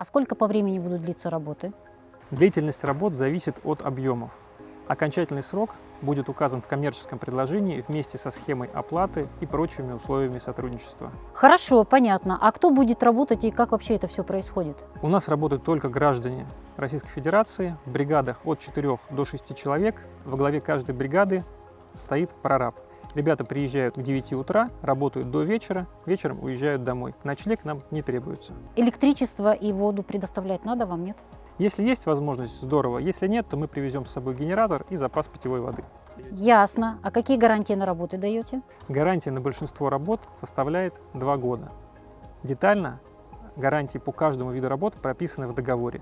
А сколько по времени будут длиться работы? Длительность работ зависит от объемов. Окончательный срок будет указан в коммерческом предложении вместе со схемой оплаты и прочими условиями сотрудничества. Хорошо, понятно. А кто будет работать и как вообще это все происходит? У нас работают только граждане Российской Федерации в бригадах от 4 до 6 человек. Во главе каждой бригады стоит прораб. Ребята приезжают к 9 утра, работают до вечера, вечером уезжают домой. Ночлег нам не требуется. Электричество и воду предоставлять надо вам, нет? Если есть возможность, здорово. Если нет, то мы привезем с собой генератор и запас питьевой воды. Ясно. А какие гарантии на работы даете? Гарантия на большинство работ составляет 2 года. Детально гарантии по каждому виду работ прописаны в договоре.